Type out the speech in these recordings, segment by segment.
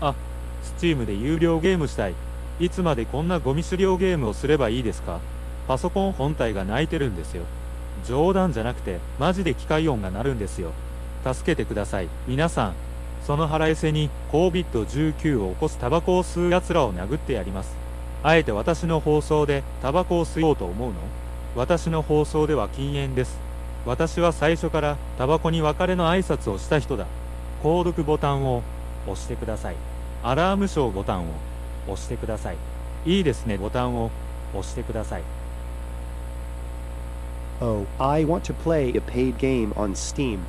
あ、Steam で有料ゲームしたい。いつまでこんなゴミ狩猟ゲームをすればいいですか？パソコン本体が泣いてるんですよ。冗談じゃなくて、マジで機械音が鳴るんですよ。助けてください。皆さん、その腹いせに COVID-19 を起こすタバコを吸う奴らを殴ってやります。あえて私の放送でタバコを吸おうと思うの？私の放送では禁煙です。私は最初からタバコに別れの挨拶をした人だ。購読ボタンを押してください。アラームショーボタンを押してください。いいですねボタンを押してください。Oh, I want to play a paid game on Steam.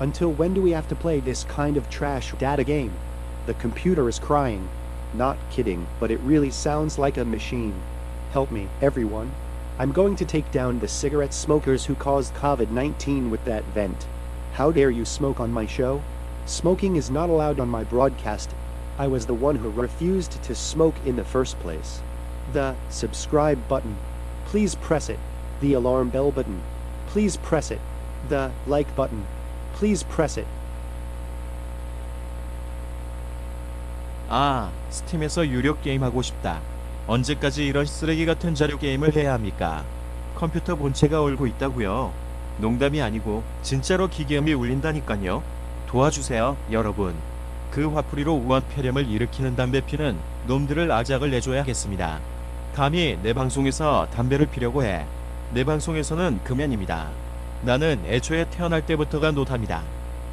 Until when do we have to play this kind of trash data game? The computer is crying. Not kidding, but it really sounds like a machine. Help me, everyone. I'm going to take down the cigarette smokers who caused COVID 19 with that vent. How dare you smoke on my show? Smoking is not allowed on my broadcast. I was the one who refused to smoke in the first place. The subscribe button. Please press it. The alarm bell button. Please press it. The like button. Please press it. 아, 스팀에서 유료 게임 하고 싶다. 언제까지 이런 쓰레기 같은 자료 게임을 해야 합니까? 컴퓨터 본체가 얼고 있다고요. 농담이 아니고 진짜로 기계음이 울린다니까요. 도와주세요, 여러분. 그 화풀이로 우한 폐렴을 일으키는 담배 피는 놈들을 아작을 내줘야겠습니다. 감히 내 방송에서 담배를 피려고 해. 내 방송에서는 금연입니다. 나는 애초에 태어날 때부터가 노답니다.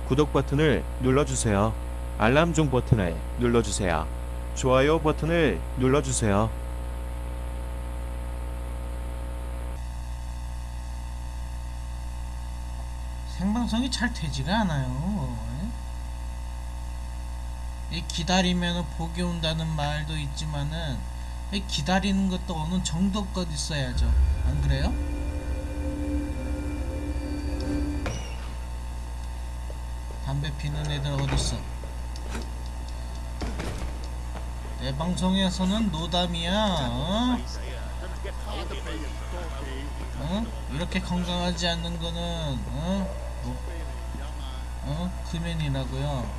구독 버튼을 눌러주세요. 알람 종 버튼을 눌러주세요. 좋아요 버튼을 눌러주세요. 생방송이 잘 되지가 않아요. 이 기다리면 복이 온다는 말도 있지만은 이 기다리는 것도 어느 정도껏 있어야죠. 안 그래요? 담배 피는 애들 어딨어? 내 방송에서는 노담이야. 어? 어? 이렇게 건강하지 않는 거는 어? 뭐, 어? 금연이라고요.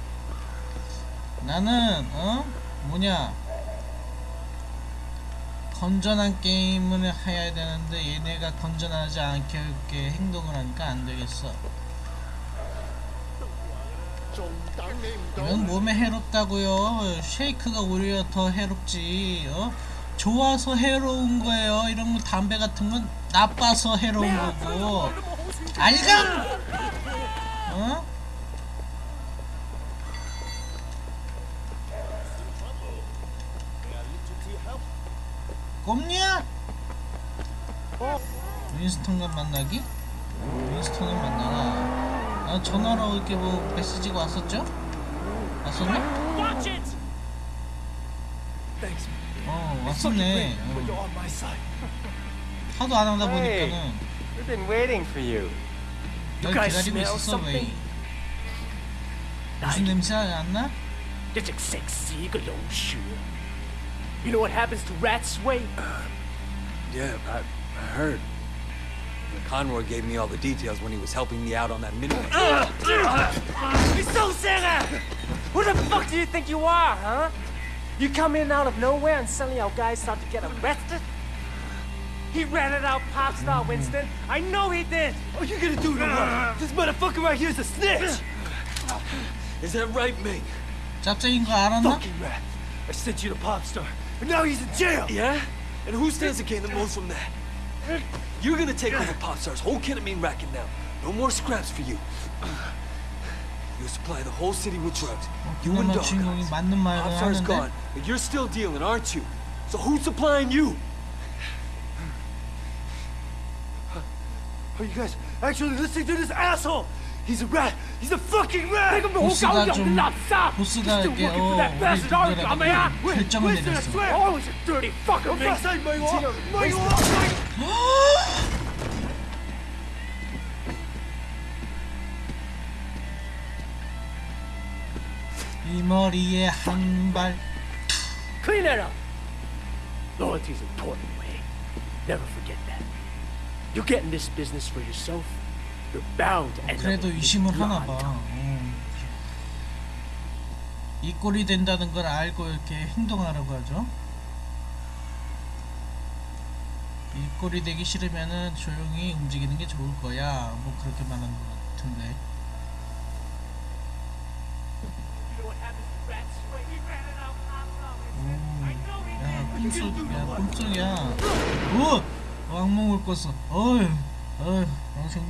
나는 어? 뭐냐? 건전한 게임을 해야 되는데 얘네가 건전하지 않게 행동을 하니까 안 되겠어. 이건 몸에 해롭다고요. 쉐이크가 오히려 더 해롭지. 어? 좋아서 해로운 거예요. 이런 거 담배 같은 건 나빠서 해로운 거고. 알감! 어? 꼼냐? 윈스턴과 만나기? 윈스턴을 만나나? 아, 전화로 이렇게 뭐 메시지가 왔었죠? 왔었나? 어 왔었네 어. 하도 안 하다 보니까는. 널 기다리고 있었어 왜 무슨 냄새 안 나? You know what happens to rats, Wade? Uh, yeah, I, I heard. Conroy gave me all the details when he was helping me out on that midway. Uh, uh, uh you so sad! Who the fuck do you think you are, huh? You come in out of nowhere and suddenly our guys start to get arrested? He ratted out pop star Winston. I know he did. Oh, you gonna do to? This motherfucker right here's a snitch. Is that right, mate? Fucking rat! I sent you to Popstar. But now he's in jail! Yeah? And who stands to gain the most from that? You're gonna take over Popstar's whole ketamine racket now. No more scraps for you. You supply the whole city with drugs. You and Dog Popstar's gone, but you're still dealing, aren't you? So who's supplying you? Are you guys actually listening to this asshole? He's a rat He's a fucking rat! 보스가 좀 보스가 이렇게 어 우리 누구라도 결정을 내렸어 Always a dirty fucker, man. 이 머리에 한 발 Clean that up. Loyalty's important, Wade. Never forget that. You're getting this business for yourself. 그래도 의심을 하나 봐. 어. 이 꼴이 된다는 걸 알고 이렇게 행동하라고 하죠. 이 꼴이 되기 싫으면은 조용히 움직이는 게 좋을 거야. 뭐 그렇게 말하는 것 같은데. 오, 야, 꿈속, 야, 꿈속이야. 오! 왕몽을 꿨어. 어휴, 어휴, 당신,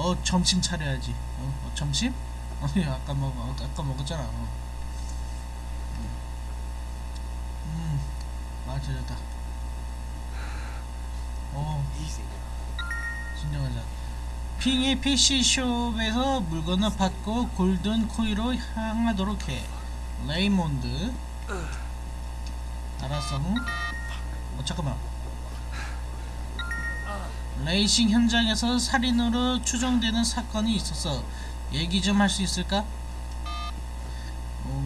어, 점심 차려야지. 어, 어, 점심? 어, 야, 아까 먹어, 어, 아까 먹었잖아. 어. 음, 맞아다. 어, 진정하자. 핑이 PC숍에서 물건을 받고 골든 코이로 향하도록 해. 레이몬드. 알았어. 응? 어, 잠깐만. 레이싱 현장에서 살인으로 추정되는 사건이 있었어. 얘기 좀 할 수 있을까? 오,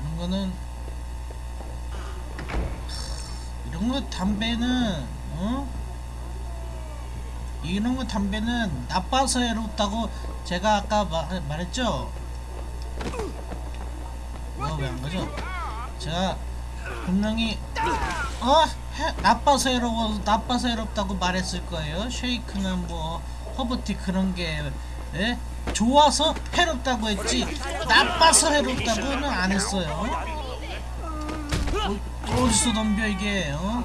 이런 거는 이런 거 담배는 어? 이런 거 담배는 나빠서 해롭다고 제가 아까 말, 말했죠? 어, 왜안 가죠? 제가 분명히 어 해, 나빠서 해로워 나빠서 해롭다고 말했을 거예요. 쉐이크는 뭐 허브티 그런 게 예? 좋아서 해롭다고 했지 나빠서 해롭다고는 안 했어요. 어, 어디서 덤벼 이게 어?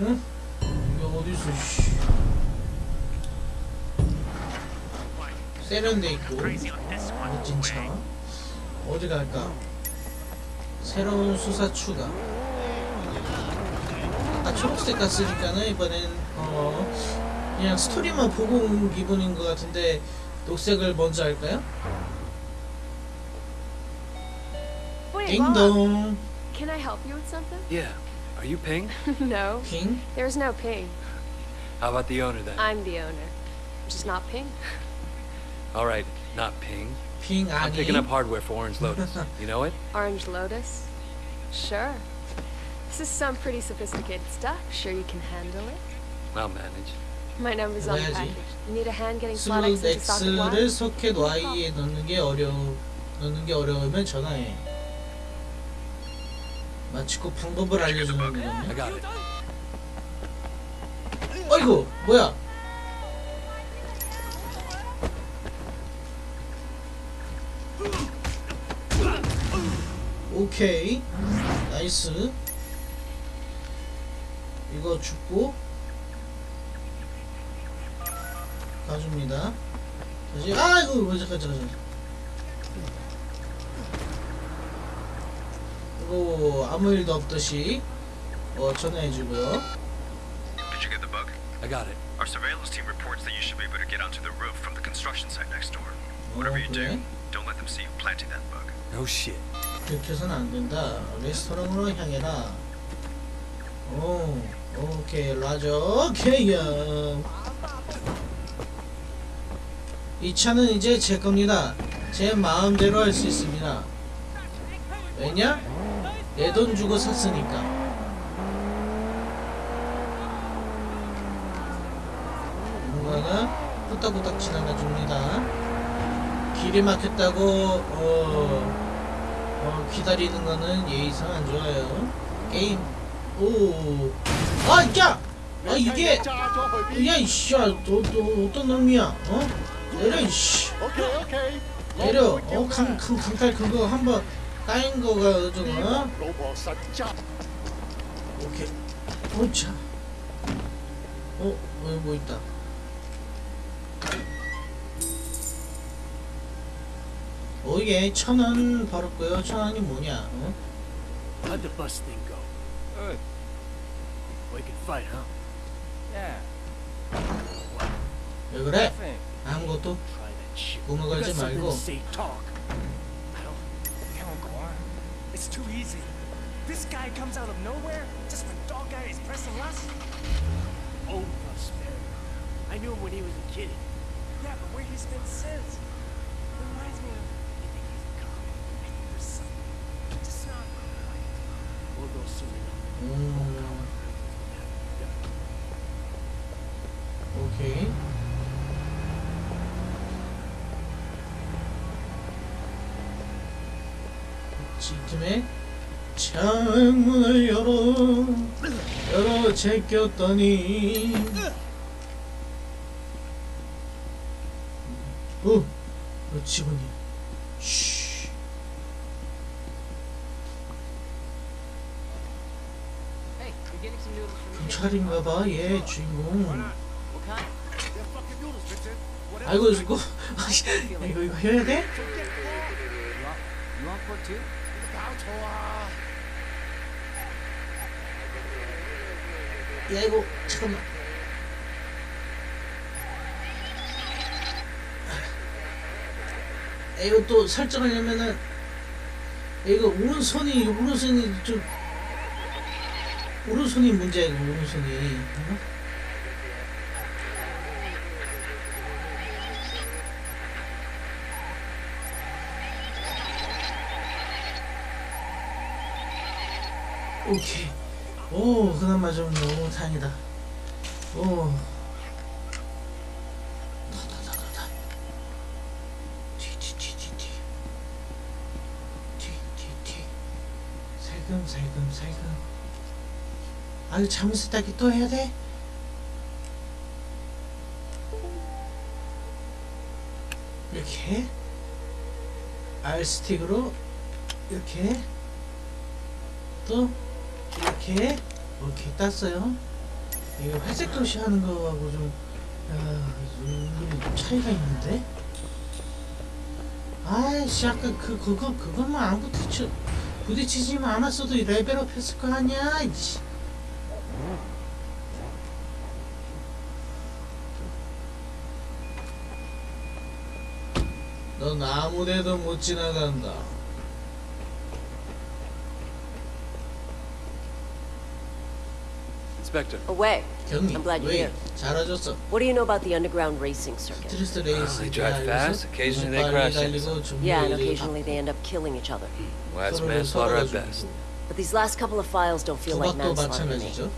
응? 이게 어디서 씨. 세련돼 있고 멋진 차 어디 갈까? 새로운 수사 추가. 아 초록색 갔으니까는 이번엔 어 그냥 스토리만 보고 온 기분인 것 같은데 녹색을 먼저 할까요? 띵동 can I help you with something? Yeah. Are you Ping? no, 핑 there's no ping. How about the owner then? I'm the owner. Just not ping. All right, not Ping. 핑 I'm 아니 picking up hardware for Orange Lotus. You know it? Orange Lotus? Sure. This is some pretty sophisticated stuff. Sure you can handle it? I'll manage. My number's on the 해야지. package. You need a hand getting slot X 슬롯 into socket X를 Y? 소켓 Y에 넣는 게 어려 넣는 게 어려우면 전화해. 마치 그 방법을 알려주는 I 거네. got it. 어이구 뭐야? 오케이 나이스 이거 죽고 가줍니다 다시 아이고 뭐 잠깐 잠깐 잠깐 이거 아무 일도 없듯이 어 전화해주고요 Did you get the bug? I got it. Our surveillance team reports that you should be able to get onto the roof from the construction site next door. Whatever you do, don't let them see you planting that bug. No shit. 그렇게 해서는 안 된다. 레스토랑으로 향해라. 오, 오케이, 라저, 오케이야. 이 차는 이제 제 겁니다. 제 마음대로 할 수 있습니다. 왜냐? 내 돈 주고 샀으니까. 뭔가가 후딱후딱 지나가 줍니다. 길이 막혔다고, 어, 어, 기다리는 거는 예의상 안 좋아요. 게임. 오. 아, 야! 아, 이게. 야, 이씨. 야, 너, 너, 어떤 놈이야? 어? 내려, 이씨. 내려. 어, 강, 강, 강탈 그거 한번 까인 거가 좀, 어? 오케이. 오차. 어, 어, 뭐 있다. 오예, 천원 벌었고요. 천 원이 뭐냐? 어? How'd the bus thing go? Good. We can fight, huh? Yeah. 왜 그래? 아무것도. 구멍 걸지 말고. It's too easy. This guy comes out of nowhere just when dog guy is pressing us. Oh, Prosperity. I knew him when he was a kid. Yeah, but where he's been since. Reminds me of. 오케이. 지금에 창문을 열어 열어 제꼈더니 경찰인가봐 얘 주인공? 아이고 이거 이거 이거 해야 돼? 야 이거 잠깐만 야, 이거 또 설정하려면은 이거 오른손이 오른손이 좀 오른손이 이거 오른손이 어? 오케이 오 그나마 좀 너무 다행이다 오 뒤뒤뒤 살금 살금 살금 아유 잠을 세탁기 또 해야 돼? 이렇게 R 스틱으로 이렇게 또 이렇게 이렇게 땄어요. 이거 회색 도시 하는 거하고 좀 야, 좀 차이가 있는데. 아이씨 아까 그 그거 그것만 안 부딪혀 부딪히지만 않았어도 이 레벨업 했을 거 아니야. 이씨. 넌 아무데도 못 지나간다. Inspector, Away. 경리 I'm glad you're 왜 here. 잘하셨어. What do you know about the underground racing circuit? 스트레스 레이스 they drive fast, occasionally they crash into 달리고 Yeah, and 중간에 occasionally they end up killing each other. well, that's 서로를 manslaughter at 서로가 best. But these last couple of files don't feel like 도박도 manslaughter to me. 마찬가지죠.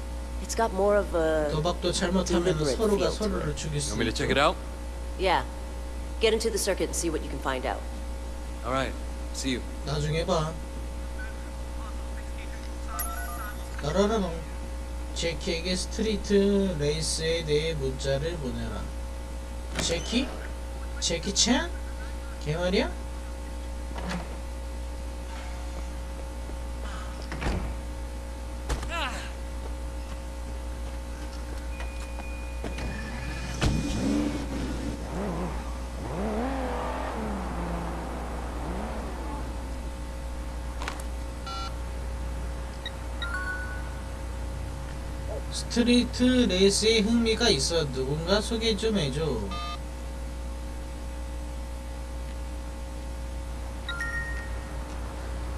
It's got more of a 도박도 잘못하면 deliberate 서로가 feel to 서로를 it. 죽일 수 You want me to 있죠. check it out? yeah. Get into the circuit and see what you can find out. All right. See you. 나중에 봐. 따라라롱. 제키에게 스트리트 레이스에 대해 문자를 보내라. 제키? 제키 찬? 걔 말이야? street race에 흥미가 있어 누군가 소개 좀 해줘.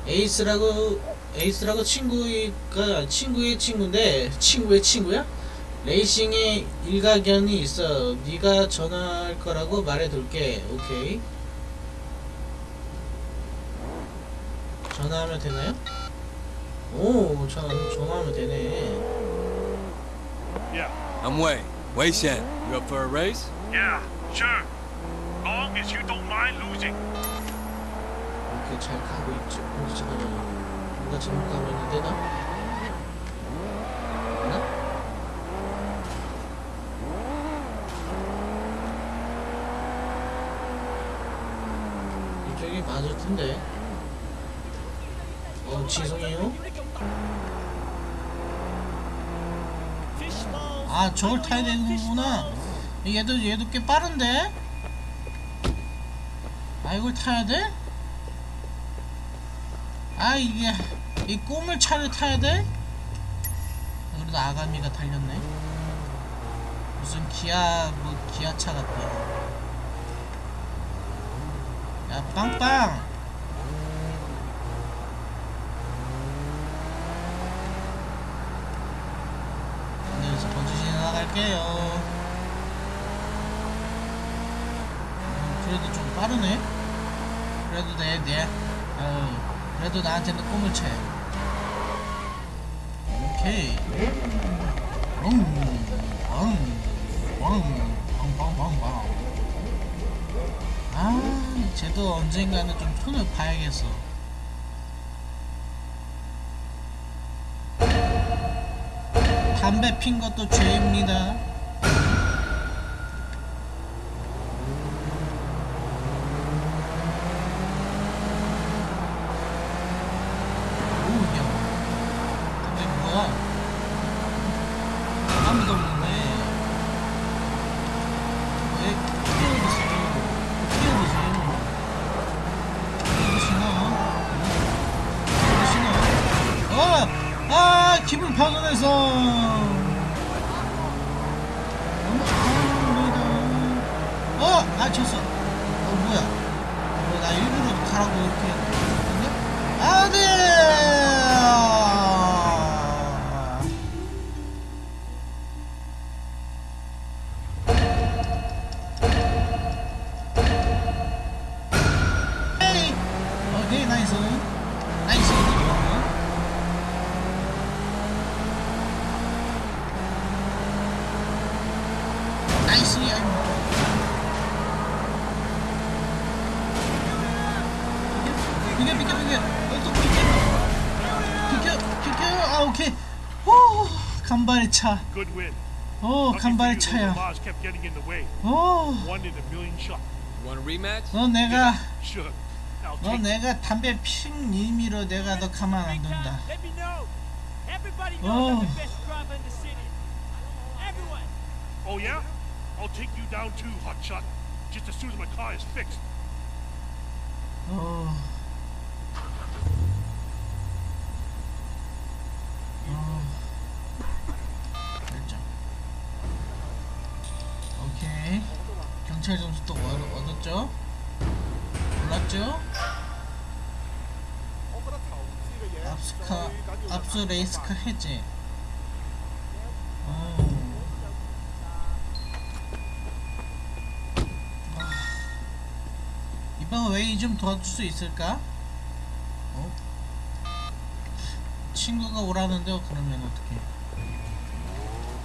에이스라고 에이스라고 친구가 친구의 친구인데 친구의 친구야? 레이싱에 일가견이 있어. 네가 전화할 거라고 말해둘게. 오케이. 전화하면 되나요? 오, 전화 전화하면 되네. I'm Wei. Wei Shen. You up for a race? Yeah, sure. Long as you don't mind losing. 이렇게 잘 가고 있죠. 근데 잠깐만. 뭔가 잘못 가고 있는데 나? 나? 이쪽이 맞을 텐데. 어, 죄송해요. 아, 저걸 타야 되는구나. 얘도 얘도 꽤 빠른데. 아, 이걸 타야 돼? 아 이게 이 꼬물 차를 타야 돼? 그래도 아가미가 달렸네. 무슨 기아 뭐 기아차 같다. 야 빵빵. 여기서 번지 지나 갈게요. 음, 그래도 좀 빠르네. 그래도 내, 내, 어, 그래도 나한테는 꿈을 채. 오케이. 음, 왕, 왕, 빵빵빵빵. 아, 쟤도 언젠가는 좀 손을 봐야겠어. 담배 핀 것도 죄입니다. 오, 야. 담배 뭐야? 아무도 없네. 왜 피해보세요? 피해보세요. 피해보시 나? 피해보시나? 어! 아! 기분 파손해서! 차. Good win. 오, 간발의 차야. 오, One in a million shot. Want a rematch? 너 내가, 너. 내가 담배 핀 의미로 내가 너 가만 안 둔다. Let me know. Everybody knows Oh. I'm the best driver in the city. Everyone. Oh yeah? I'll take you down too, hotshot. Just as soon as my car is fixed. 어. 압수 레이스카 해제. 아. 이번 웨이 좀 도와줄 수 있을까? 어? 친구가 오라는데 그러면 어떡해?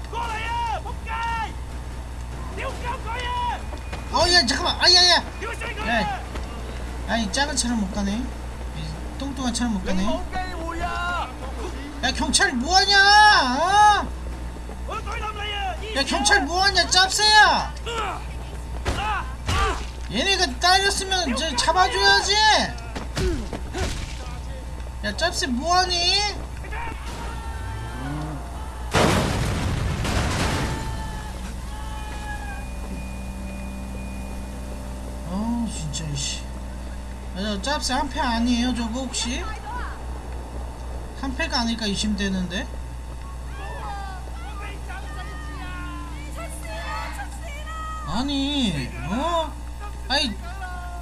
거야! 목가이! 내가 거야! 어, 야, 잠깐만! 아, 야! 아니, 작은 차를 못 가네. 이 뚱뚱한 차를 못 가네. 야, 경찰 뭐하냐! 어? 야, 경찰 뭐하냐, 짭새야! 얘네가 딸렸으면 저 잡아줘야지! 야, 짭새 뭐하니? 어 진짜 씨. 아, 저 짭새 한패 아니에요 저거 혹시? 한 패가 아닐까 의심되는데? 아니 어? 아이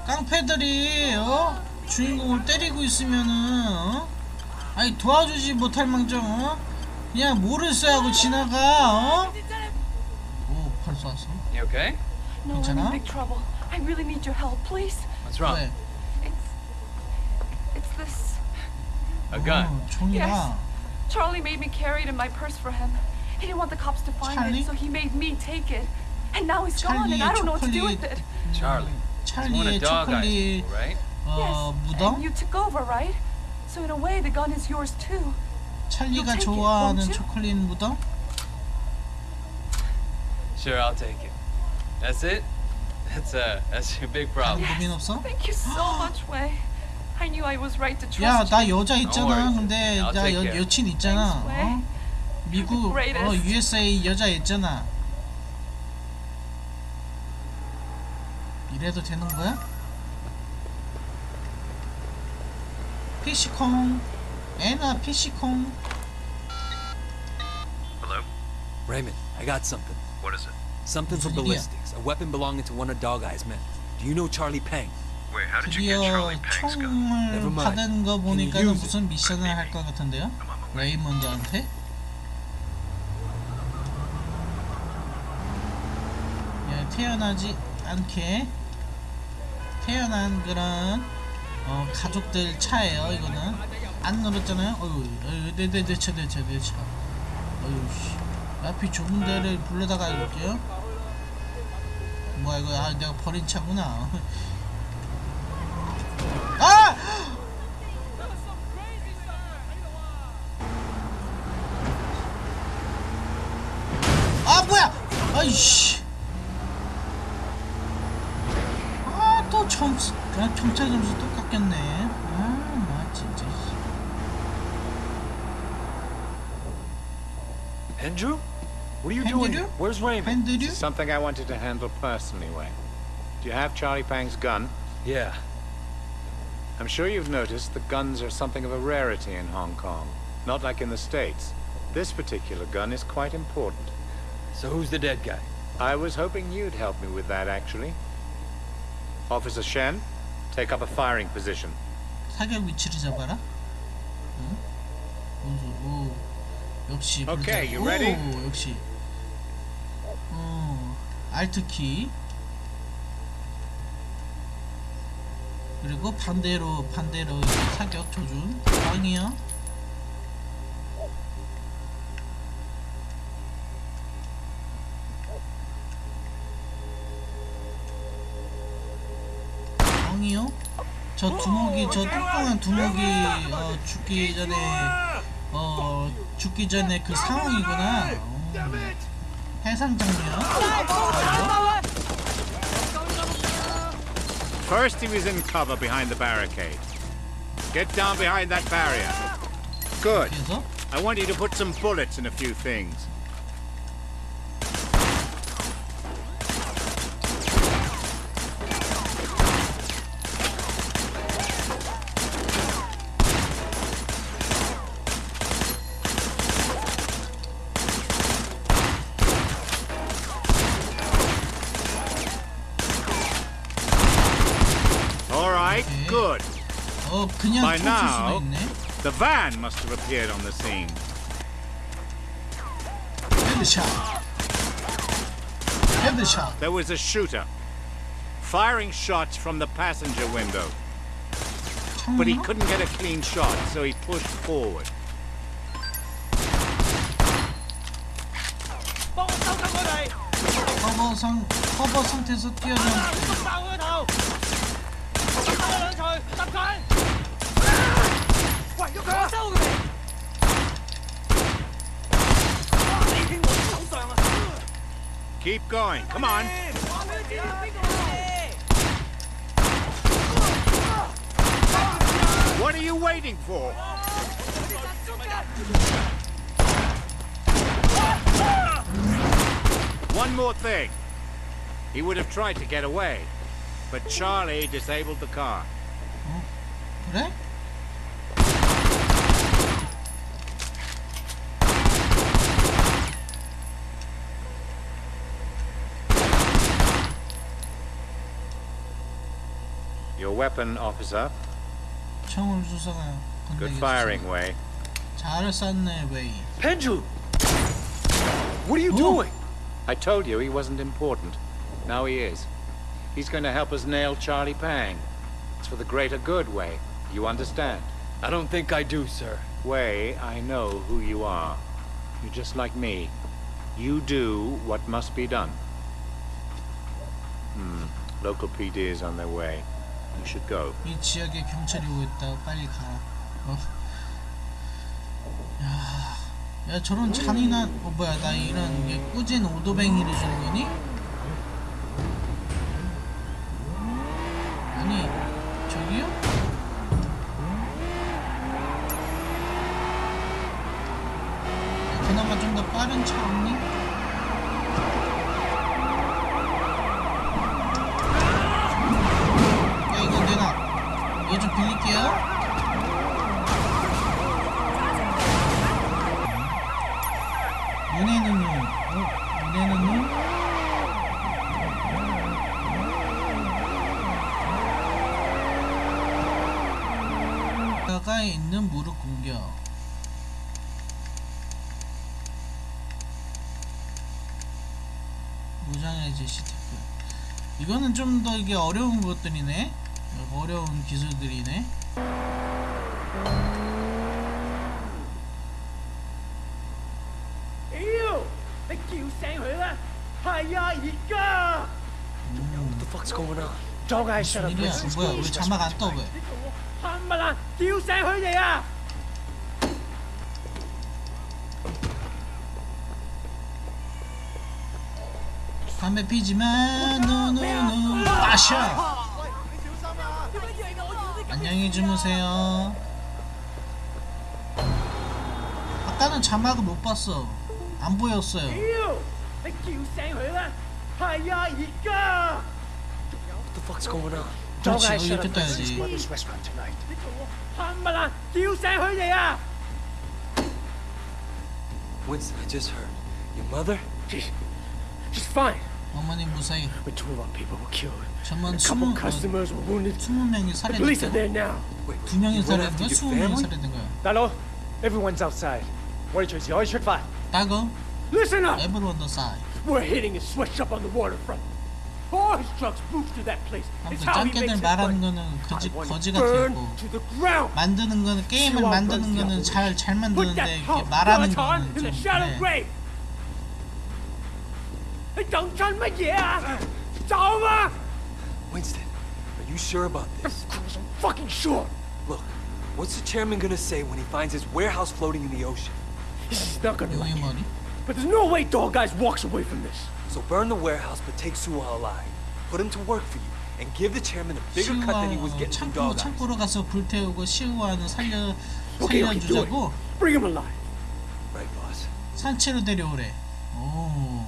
깡패들이 어? 주인공을 때리고 있으면은 어? 아니 도와주지 못할 망정 어? 그냥 뭐를 써야 하고 지나가 어? 오팔 쐈어? No, I'm in 괜찮아? big trouble. I really need your help, please. What's wrong? 왜? A gun. 어, 총이야 Yes. Charlie made me carry it in my purse for him. He didn't want the cops to find Charlie? it, so he made me take it. And now he's gone, and 찰리의 I don't know what to do 초콜릿 with it. Charlie. He's one 찰리의 of Dog Eyes, 초콜릿 people, right? 어 yes. 무덤? And you took over, right? So in a way, the gun is yours too. 찰리가 take it, 좋아하는 won't you? 초콜릿 무덤? Sure, I'll take it. That's it? That's uh, that's your big problem. 고민 없어? Thank you so much, Wei. I knew I was right to 야, trust 나 you. 여자 있잖아. 근데 나 여. 여친 있잖아. 어? 미국 어. USA 여자 있잖아. 이래도 되는 거야? 피시콩 애나 피시콩 Hello? Raymond, I got something. What is it? Something from ballistics. A weapon belonging to one of Dog Eye's men. Do you know Charlie Peng? 드디어? 총을. 받은 거 it? 무슨 미션을 할 것 같은데요? 레이먼드한테? 야, 태어나지 않게 태어난 그런 어, 가족들 차예요 이거는 안 눌렀잖아요 어휴 어휴 네네 내차 내차 내차 어휴 씨 앞이 좁은 데를 불러다가 이럴게요 뭐야 이거 아 내가 버린 차구나 아이씨. 아, 또 점수, 그냥 경찰 점수 똑같겠네. 아, 나 진짜. Andrew? What are you doing here? Where's Raymond? 팬들이? It's something I wanted to handle personally, Wayne. Do you have Charlie Pang's gun? Yeah. I'm sure you've noticed that guns are something of a rarity in Hong Kong. Not like in the States. This particular gun is quite important. So who's the dead guy? I was hoping you'd help me with that, actually. Officer Shen, take up a firing position. 사격 위치를 잡아라. 응? 오, 오, 역시. Okay, you ready? 오, 역시. 어, 알트 키. 그리고 반대로 반대로 사격 조준. 빵이요. 저 두목이 저 뚱뚱한 두목이 어, 죽기 전에 어 죽기 전에 그 상황이구나. 어, 해상 장면. First, he was in cover behind the barricade. Get down behind that barrier. Good. I want you to put some bullets in a few things. By 총 쏠 수도 now, 있네. the van must have appeared on the scene. 헤드샷. 헤드샷. There was a shooter firing shots from the passenger window. But he couldn't get a clean shot, so he pushed forward. 커버 상 커버 상태에서 뛰어 Keep going. Come on. What are you waiting for? One more thing. He would have tried to get away, but Charlie disabled the car. Oh, huh? Your weapon, officer. 총을 쏘서가 Good 건네겠어. firing, Way. 잘 쐈네 웨이. Pendulum! What are you doing? I told you he wasn't important. Now he is. He's going to help us nail Charlie Pang. It's for the greater good, Way. You understand? I don't think I do, sir. Way, I know who you are. You're just like me. You do what must be done. Hmm. Local PD is on their way. You should go. 이 지역에 경찰이 오고 있다. 빨리 가. 어. 야, 야 저런 잔인한 어 뭐야 나 이런 게 꾸진 오도뱅이를 주는 거니? 아니 저기요? 야, 그나마 좀 더 빠른 차없니? 야 이거 내가 이거 좀 빌릴게요. 눈에는 눈, 눈. 가까이 있는 무릎 공격. 무장해제 시티프. 이거는 좀 더 이게 어려운 것들이네. 어려운 기술들이네. What's 뭐야? 우리 자막 안 떠 왜? 안녕히 주무세요. 아까는 자막을 못 봤어. 안 보였어요. fuck's going on? 그렇지 Dog-eyes 여기 shut up. 뜯어야지 This is Mother's restaurant tonight. 冚唪唥叫醒佢哋啊！ Winston, I just heard. Your mother? She's, she's fine. 어머님 무사히 But two of our people were killed. 전만 A couple 20, customers were wounded. 20명이 The police are there 살해됐대 now. 두 명이 You went 살해된 after 거야? your 20명이 family? 살해된 거야 大佬，everyone's outside. 我哋隨時可以出發。 따고 Listen up. everyone the side We're hitting a sweatshop on the waterfront. All his trucks move through that place. It's how he makes 짱깨들 his 말하는 money. 거는 거지, I want 거지 it burned 같았고 to the ground. 만드는 거는 게임을 Sure, 만드는 runs the 거는 잘 잘 Put 만드는데 that 이렇게 hunk 말하는 skeleton 거는 in 좀 the shallow 그래 grave. 你等緊乜嘢啊？走啊 Winston, are you sure about this? I'm fucking sure. Look, what's the chairman gonna say when he finds his warehouse floating in the ocean? He's not gonna like 용의 it. 머리 But there's no way Dog Eyes walks away from this. So burn the warehouse, but take Suwa alive. Put him to work for you, and give the chairman a bigger cut than he was getting from 창고 Dog Eyes. 창고로 가서 불태우고 시우아는 살려. 살려주자고 Bring him alive. Right, boss. 산채로 데려오래 오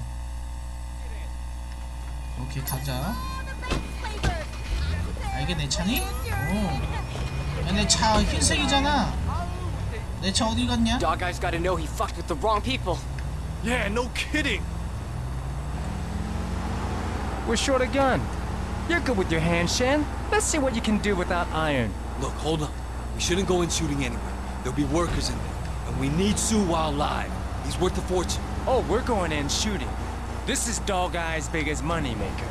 오케이 가자 아 이게 내 차니? 오내 차 흰색이잖아 내 차 어디 갔냐? Dog Eyes gotta know he fucked with the wrong people. Yeah, no kidding. We're short a gun. You're good with your hand, Shan. Let's see what you can do without iron. Look, hold on. We shouldn't go in shooting anyway. There'll be workers in there. And we need Su while alive. He's worth a fortune. Oh, we're going in shooting. This is Dog Eye's biggest moneymaker.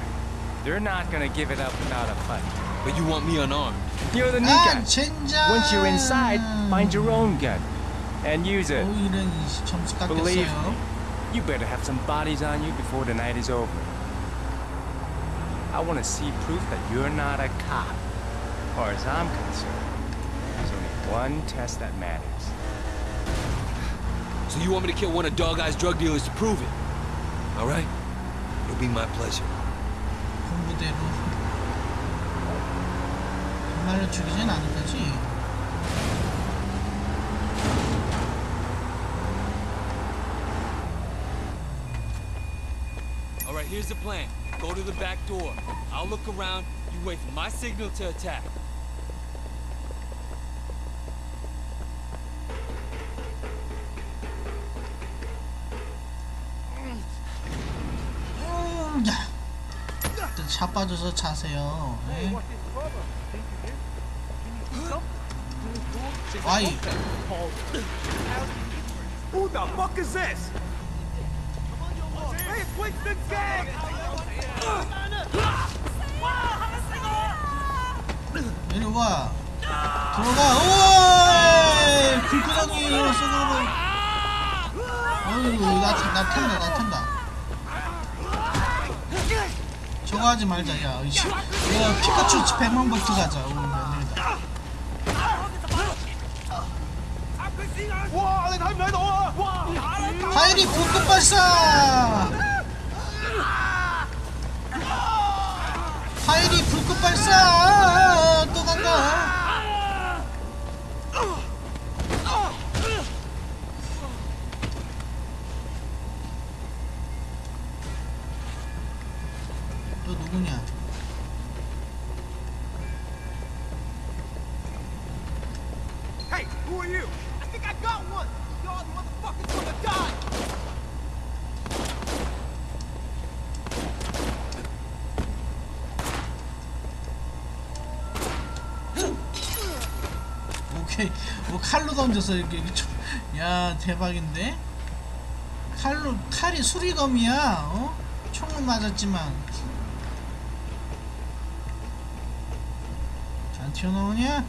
They're not gonna give it up without a fight. But you want me unarmed. You're the new ah, guy. Chinja. Once you're inside, find your own gun. And use it. Believe me, you better have some bodies on you before the night is over. I want to see proof that you're not a cop. As far as I'm concerned, there's only one test that matters. So you want me to kill one of Dog Eye's drug dealers to prove it? All right? It'll be my pleasure. 공부대로 정말로 죽이진 않을 거지 All right, here's the plan. Go to the back door. I'll look around. You wait for my signal to attack. 음, 야. 일단 차 빠져서 자세요 네. 아이 Who the fuck is this? Hey, it's Winston's gang! 이리 와. 들어가. 오이! 불구덩이로 쏘는 어휴 나, 나 탄다 나 탄다. 저거 하지 말자 야 야, 피카츄 100만 버트 가자 오늘 하이리 고급 발사! 하이리 칼로 던져서 이렇게 야 대박인데? 칼로 칼이 수리검이야 어? 총은 맞았지만. 안 튀어나오냐?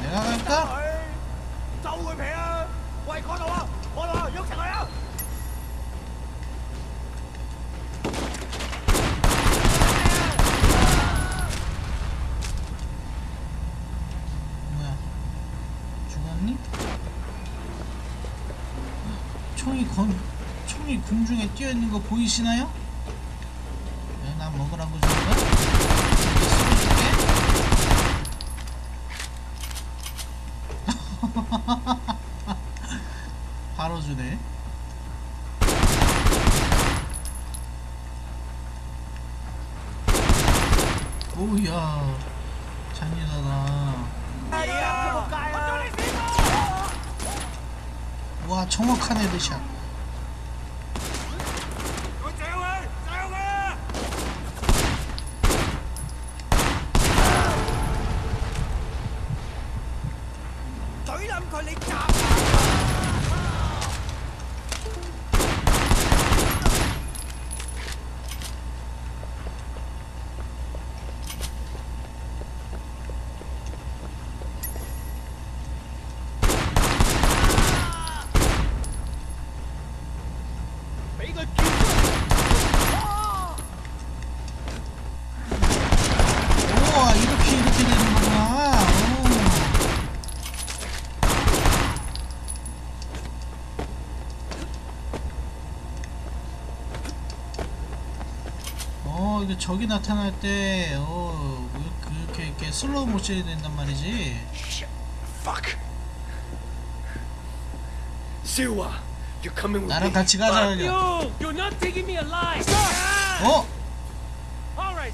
내가 갈까 죽었니 총이 공중에 뛰어 있는 거 보이시나요? 네, 나 먹으라고 준 거. 바로 주네. 오우야 잔인하다. 와 정확한 헤드샷. 우와 이렇게 이렇게 되는구나. 오. 어 이게 적이 나타날 때, 어 그렇게 이렇게 슬로우 모션이 된단 말이지. Fuck. Siwa, you're coming with 나랑. 같이 가자. You! You're not taking me alive! 어?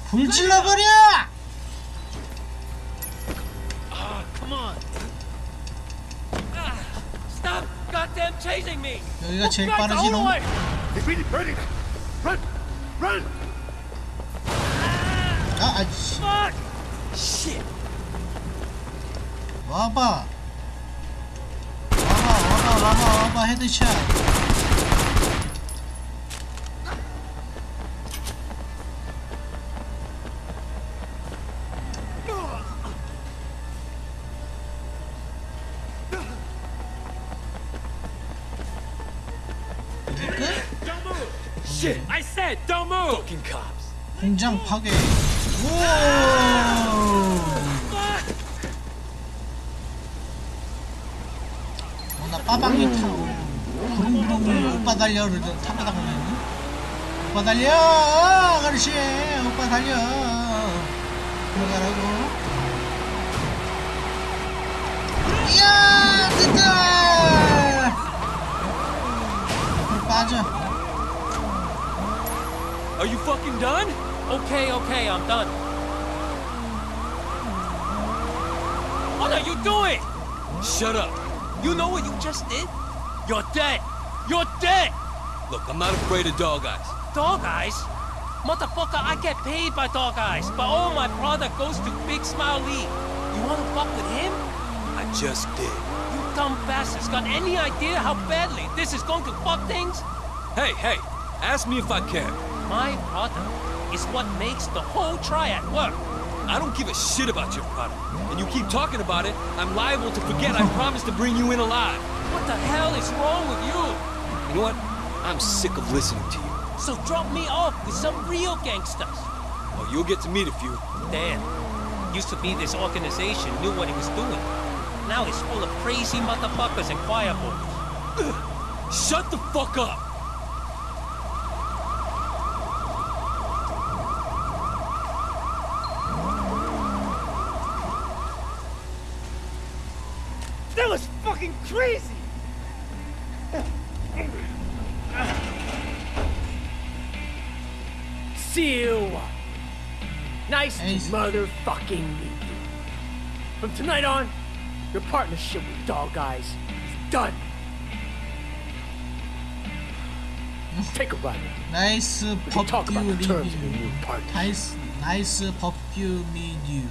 불 질러버려! Ah, come on. Ah, stop goddamn chasing me! 여기가 제일 빠르지, 너? 아. Fuck! Shit. 와봐. 와봐, 와봐, 와봐, 와봐, 헤드샷. 이게 끝? Shit! I said, don't move! Fucking cops. 공장 파괴. 오! 어, 나 빠방이 타. 부릉부릉이 오빠 달려. 그래서 타다가 보면. 오빠 달려! 아가씨! 오빠 달려! 들어가라고. 이야! 됐다! 앞으로 빠져. Are you fucking done? Okay, okay, I'm done. What are you doing? Shut up. You know what you just did? You're dead. You're dead. Look, I'm not afraid of dog eyes. Dog eyes? Motherfucker, I get paid by dog eyes, but all my product goes to Big Smile Lee. You wanna fuck with him? I just did. You dumb bastards got any idea how badly this is going to fuck things? Hey, hey, ask me if I care. My product is what makes the whole triad work. I don't give a shit about your product. And you keep talking about it, I'm liable to forget I promised to bring you in alive. What the hell is wrong with you? You know what? I'm sick of listening to you. So drop me off with some real gangsters. Oh, you'll get to meet a few. Dan, used to be this organization knew what he was doing. Now it's full of crazy motherfuckers and choir boys. Shut the fuck up! motherfucking meet you. From tonight on, your partnership with Dog Eyes is done. Take a ride. 나이스 We can talk about 퍼퓸 the terms of your 리뷰 new partnership. 나이스 나이스 퍼퓸 리뷰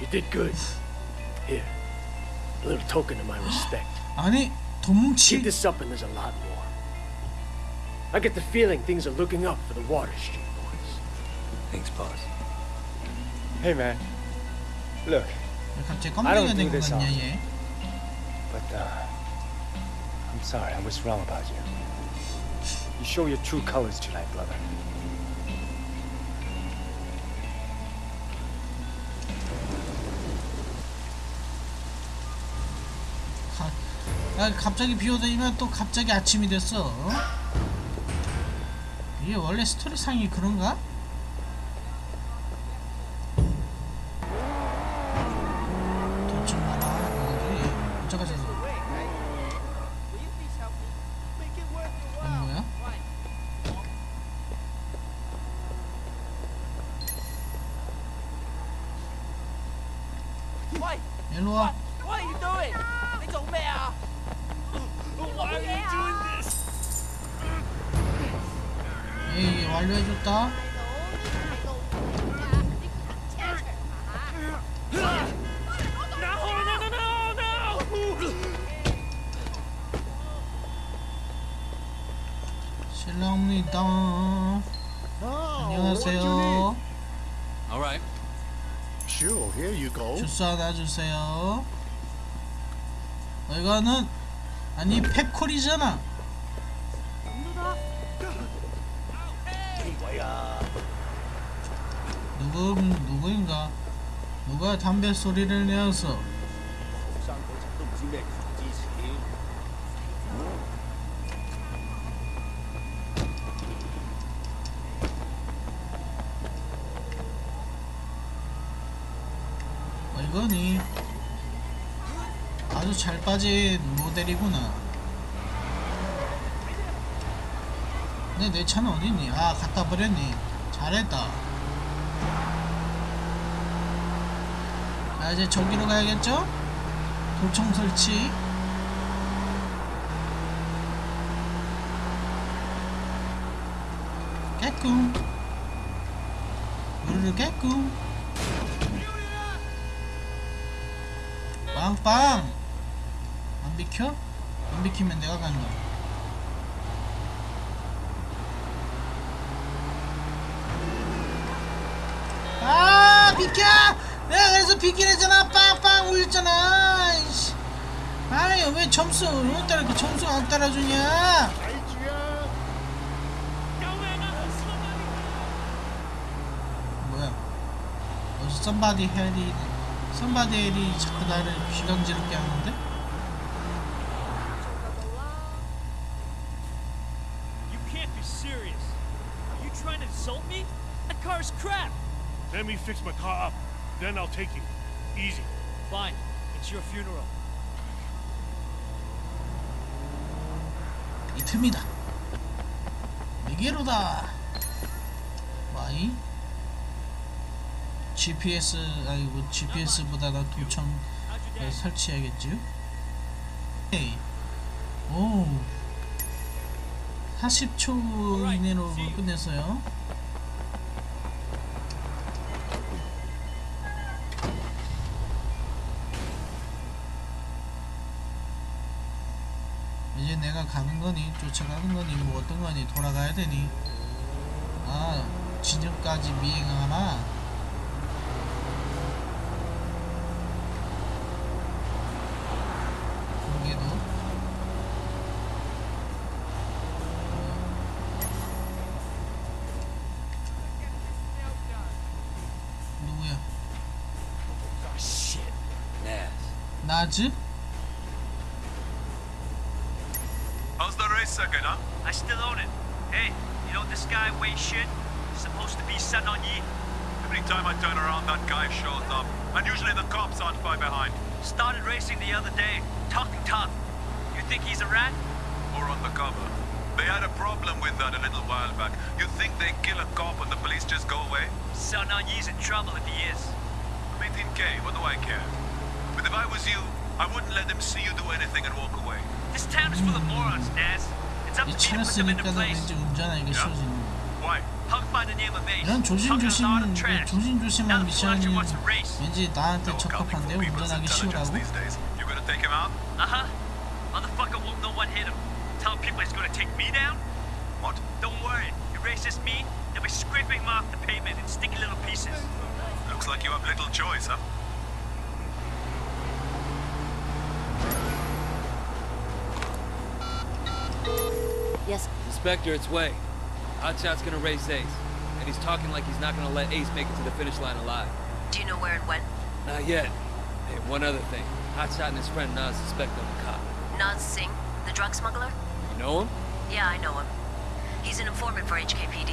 You did good. Here, a little token of my respect. 아니 Keep 도뭉치 this up and there's a lot more. I get the feeling things are looking up for the Water Street boys. Thanks, boss. Hey man, look, 갑자기 I don't 껌쟁이가 do 된거 this 같냐 often. 얘 but uh, I'm sorry I was wrong about you. You show your true colors tonight, brother. 가, 야, 갑자기 비 오더니면 또 갑자기 아침이 됐어 어? 이게 원래 스토리상이 그런가? 주스 하나 주세요. 어, 이거는 아니 펩콜이잖아. 누구 누구인가? 누가 담배 소리를 내어서 어, 이거니 아주 잘 빠진 모델이구나 근데 내 차는 어딨니? 아 갖다 버렸니? 잘했다 아 이제 저기로 가야겠죠? 도청 설치 깨끔 우르르 깨끔 빵빵 안 비켜? 안 비키면 내가 간다. 아 비켜! 내가 그래서 비키랬잖아. 빵빵 울렸잖아. 아니 왜 점수 오늘따라 이렇게 점수 안 따라주냐? 뭐야? 어디서 썸바디 헬이 썸바디 헬이 자꾸 나를 귀감지럽게 하는데 You can't be serious. Are you trying to insult me? That car's crap. Let me fix my car up. Then I'll take you. Easy. Fine. It's your funeral. 이 틈이다 미게로다 와이 GPS 아이고 GPS보다 도청 설치해야겠지 에이 오 40초 이내로 끝냈어요 이제 내가 가는 거니 쫓아가는 거니 뭐 어떤 거니 돌아가야 되니 아 진영까지 미행하나 거기에도 누구야 Shit. Naz. 나즈? Huh? I still own it. Hey, you know this guy Wei Shin? He's supposed to be Sun On Yi. Every time I turn around, that guy shows up. And usually the cops aren't far behind. Started racing the other day. Talking tough. You think he's a rat? Or undercover. They had a problem with that a little while back. You think they kill a cop and the police just go away? Sun On Yi's in trouble if he is. I'm 18K, what do I care? But if I was you, I wouldn't let them see you do anything and walk away. This town is full of morons, Naz. It's up 이 to me to 차를 put them into 쓰니까 place. 왠지 운전하기가 쉬워지는 Why? Punk by the name of Ace. 이런 Talking a lot of 조심조심 trash. 조심조심한 Now the 미션이 Fletcher wants a race. 왠지 나한테 적합한데 운전하기 쉬우라고 These days, you gonna take him out? Uh-huh. Motherfucker won't know what hit him. Tell people he's gonna take me down? What? Don't worry. He races me, they'll be scraping him off the pavement in sticky little pieces. Looks like you have little choice, huh? Yes. Inspector, it's Way. Hotshot's gonna race Ace. And he's talking like he's not gonna let Ace make it to the finish line alive. Do you know where and when? Not yet. Hey, one other thing. Hotshot and his friend Nas suspect I'm a cop. Naz Singh, the drug smuggler? You know him? Yeah, I know him. He's an informant for HKPD.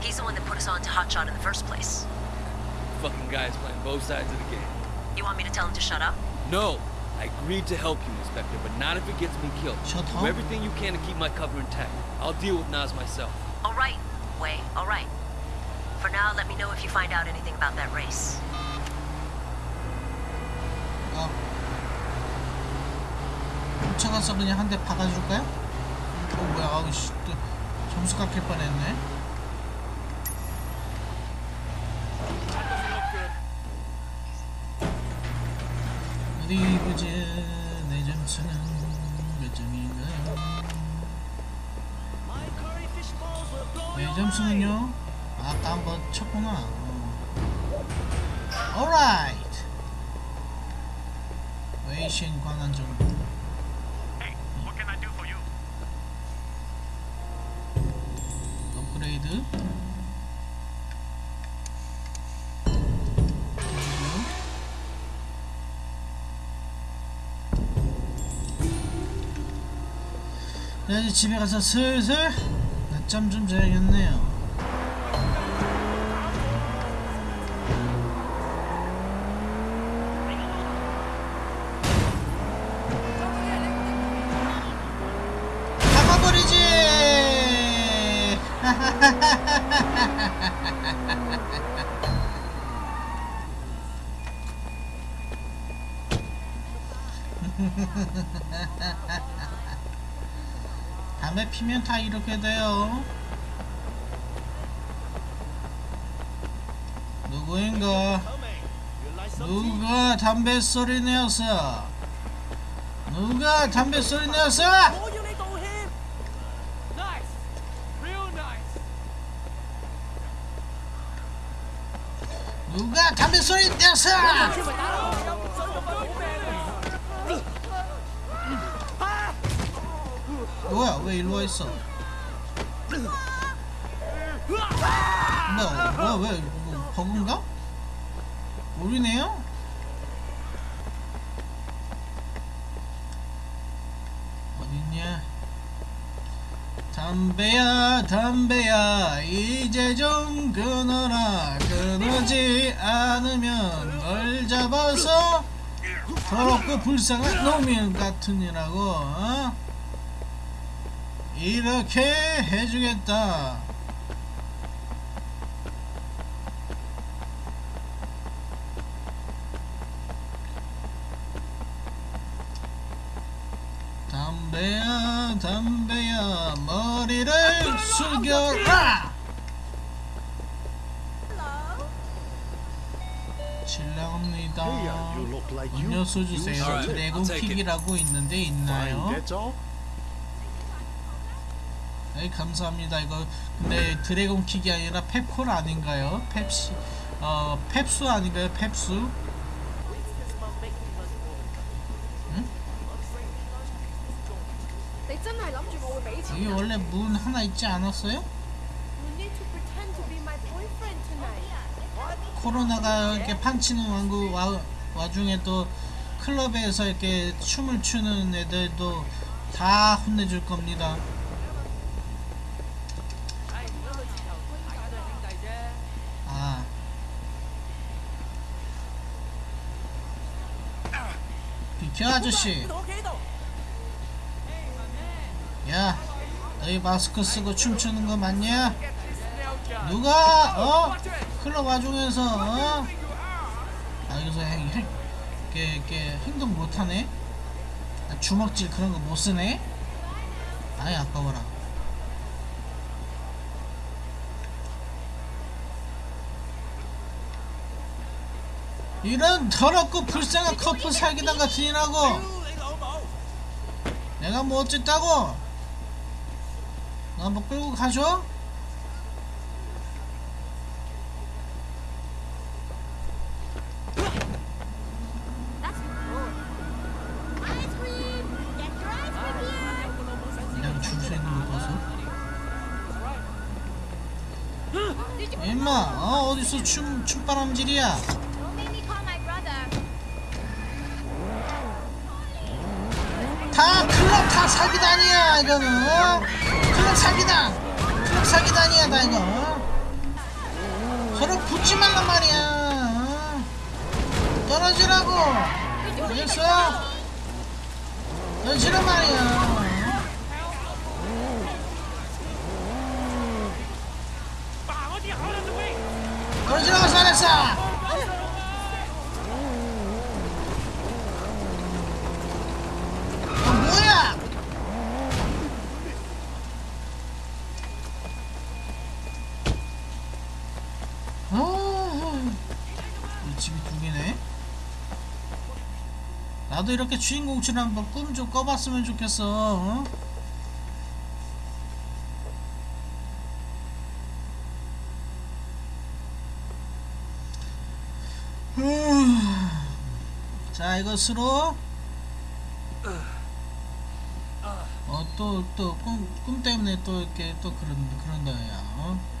He's the one that put us on to Hotshot in the first place. Fucking guy's playing both sides of the game. You want me to tell him to shut up? No! I agreed to help you, Inspector, but not if it gets me killed. Shut Do up. everything you can to keep my cover intact. I'll deal with Nas myself. All right, Wei, all right. For now, let me know if you find out anything about that race. 어. 쫓아가서 그냥 한 대 박아줄까요? 어 뭐야 아우 씨또 점수 깎일 뻔했네 어디 보자 내 점수는 몇 점인가요? 내 점수는요? 아까 한번 쳤구나 어. alright 웨이신 관한 정보 업그레이드 이제 집에 가서 슬슬 낮잠 좀 자야겠네요 피면 다 이렇게 돼요. 누구인가? 누가 담배 소리 내었어? 누가 담배 소리 내었어? 담배야 이제 좀 끊어라 끊어지 않으면 널 잡아서 더럽고 불쌍한 놈이 같으니라고 어? 이렇게 해주겠다 담배야 담배야 머리를 숙여라 실례합니다 음료수 주세요 should. 드래곤 I'll take it. 킥이라고 있는데 있나요? 네, 감사합니다. 이거 근데 드래곤 킥이 아니라 펩콜 아닌가요? 펩시 어 펩수 아닌가요? 펩수? 여기 人 원래 문 하나 있지 않았어요? 코로나가 이렇게 판치는 왕국 와, 와중에 또 클럽에서 이렇게 춤을 추는 애들도 다 혼내줄 겁니다. 아. 비켜 아저씨. 야, 너희 마스크 쓰고 춤추는 거 맞냐? 누가 어 클럽 와중에서 어? 아 여기서 행, 행, 이렇게, 이렇게 행동 못하네? 아, 주먹질 그런 거 못 쓰네? 아이 아까워라. 이런 더럽고 불쌍한 커플 같은 이라고 내가 뭐 어쨌다고 나뭐 끌고 봐서? 임마 어 어디서 춤 춤바람질이야? 다 클럽 다 사기단이야 이거는 사기단 사기단이야 다 이거 어? 서로 붙지 말란 말이야 어? 떨어지라고 알겠어? 떨어지란 말이야 떨어지라고 잘했어 어, 뭐야 아, 이 집이 두 개네. 나도 이렇게 주인공처럼 한번 꿈 좀 꿔봤으면 좋겠어. 어? 자 이것으로 어또 또꿈 꿈 때문에 또 이렇게 또 그런 그런다야. 어?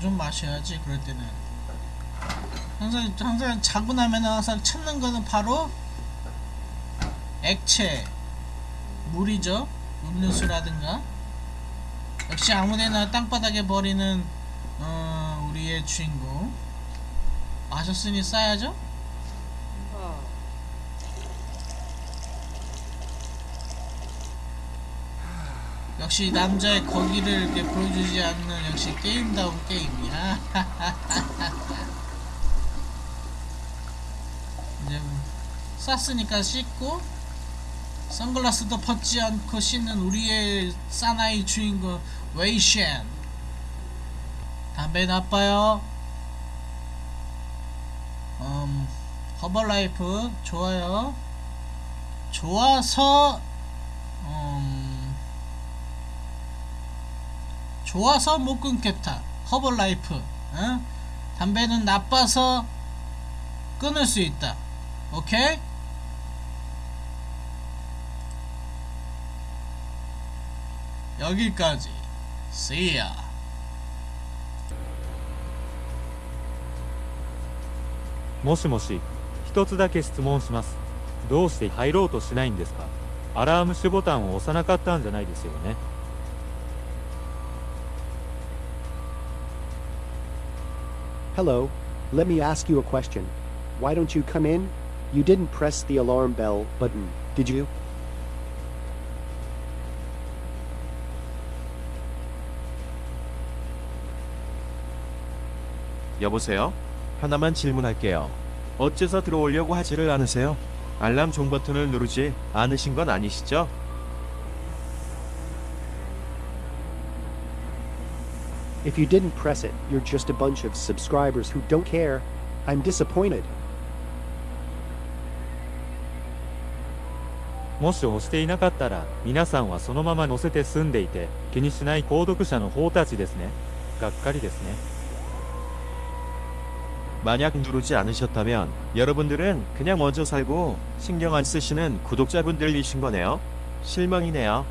좀 마셔야지 그럴 때는. 항상 항상 자고 나면 항상 찾는 거는 바로 액체 물이죠. 음료수라든가. 역시 아무데나 땅바닥에 버리는 어, 우리의 주인공. 마셨으니 싸야죠 역시 남자의 거기를 이렇게 보여주지 않는 역시 게임다운 게임이야. 이제 뭐 쌌으니까 씻고 선글라스도 벗지 않고 씻는 우리의 사나이 주인공 웨이쉔. 담배 나빠요. 음, Herbalife 좋아요. 좋아서 좋아서 못 끊겠다. 허벌라이프. 어? 담배는 나빠서 끊을 수 있다. 오케이? 여기까지. See ya. もしもし、一つだけ質問します。どうして入ろうとしないんですかアラームシュボタンを押さなかったんじゃないですよね。 Hello, let me ask you a question. Why don't you come in? You didn't press the alarm bell button, did you? 여보세요? 하나만 질문할게요. 어째서 들어오려고 하지를 않으세요? 알람 종 버튼을 누르지 않으신 건 아니시죠? If you didn't press it, you're just a bunch of subscribers who don't care. I'm disappointed. もし押していなかったら、皆さんはそのまま乗せて済んでいて、気にしない購読者の方たちですね。がっかりですね。 만약 누르지 않으셨다면 여러분들은 그냥 먼저 살고 신경 안 쓰시는 구독자분들이신 거네요. 실망이네요.